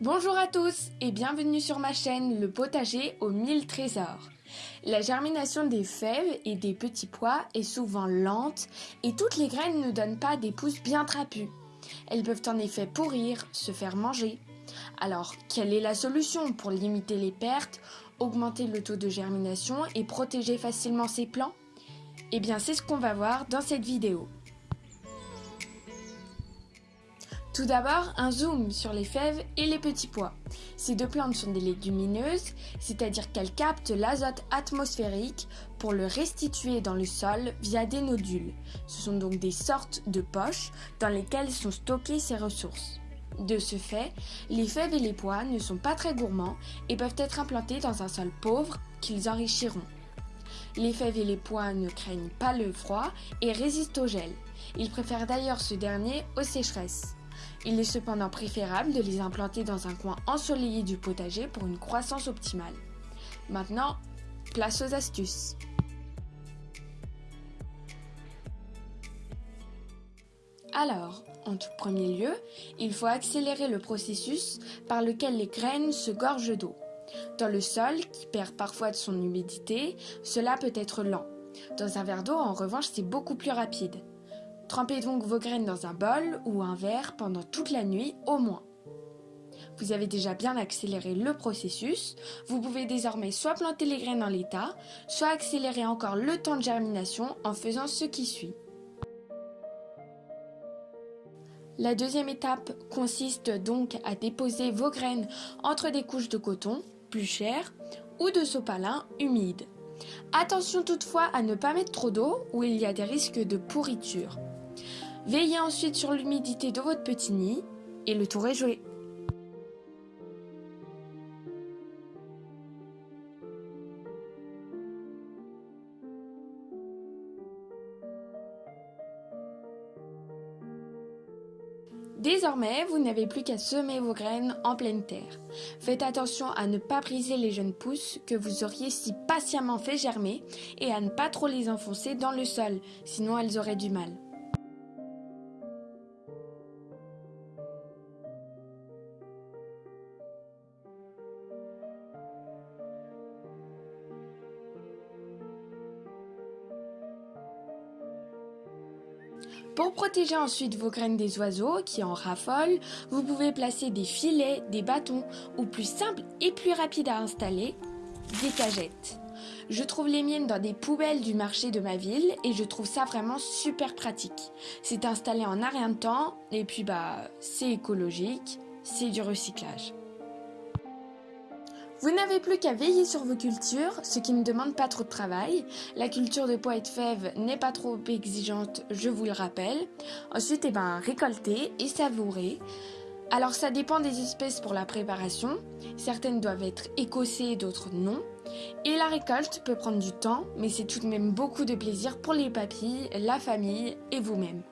Bonjour à tous et bienvenue sur ma chaîne Le potager aux mille trésors. La germination des fèves et des petits pois est souvent lente et toutes les graines ne donnent pas des pousses bien trapues. Elles peuvent en effet pourrir, se faire manger. Alors, quelle est la solution pour limiter les pertes, augmenter le taux de germination et protéger facilement ces plants? Eh bien, c'est ce qu'on va voir dans cette vidéo. Tout d'abord, un zoom sur les fèves et les petits pois. Ces deux plantes sont des légumineuses, c'est-à-dire qu'elles captent l'azote atmosphérique pour le restituer dans le sol via des nodules. Ce sont donc des sortes de poches dans lesquelles sont stockées ces ressources. De ce fait, les fèves et les pois ne sont pas très gourmands et peuvent être implantés dans un sol pauvre qu'ils enrichiront. Les fèves et les pois ne craignent pas le froid et résistent au gel. Ils préfèrent d'ailleurs ce dernier aux sécheresses. Il est cependant préférable de les implanter dans un coin ensoleillé du potager pour une croissance optimale. Maintenant, place aux astuces. Alors, en tout premier lieu, il faut accélérer le processus par lequel les graines se gorgent d'eau. Dans le sol, qui perd parfois de son humidité, cela peut être lent. Dans un verre d'eau, en revanche, c'est beaucoup plus rapide. Trempez donc vos graines dans un bol ou un verre pendant toute la nuit au moins. Vous avez déjà bien accéléré le processus, vous pouvez désormais soit planter les graines en l'état, soit accélérer encore le temps de germination en faisant ce qui suit. La deuxième étape consiste donc à déposer vos graines entre des couches de coton, plus cher, ou de sopalin humide. Attention toutefois à ne pas mettre trop d'eau où il y a des risques de pourriture. Veillez ensuite sur l'humidité de votre petit nid et le tour est joué. Désormais, vous n'avez plus qu'à semer vos graines en pleine terre. Faites attention à ne pas briser les jeunes pousses que vous auriez si patiemment fait germer et à ne pas trop les enfoncer dans le sol, sinon elles auraient du mal. Pour protéger ensuite vos graines des oiseaux qui en raffolent, vous pouvez placer des filets, des bâtons ou plus simple et plus rapide à installer, des cagettes. Je trouve les miennes dans des poubelles du marché de ma ville et je trouve ça vraiment super pratique. C'est installé en un rien de temps et puis bah c'est écologique, c'est du recyclage. Vous n'avez plus qu'à veiller sur vos cultures, ce qui ne demande pas trop de travail. La culture de pois et de fèves n'est pas trop exigeante, je vous le rappelle. Ensuite, eh ben, récolter et savourer. Alors ça dépend des espèces pour la préparation. Certaines doivent être écossées, d'autres non. Et la récolte peut prendre du temps, mais c'est tout de même beaucoup de plaisir pour les papilles, la famille et vous-même.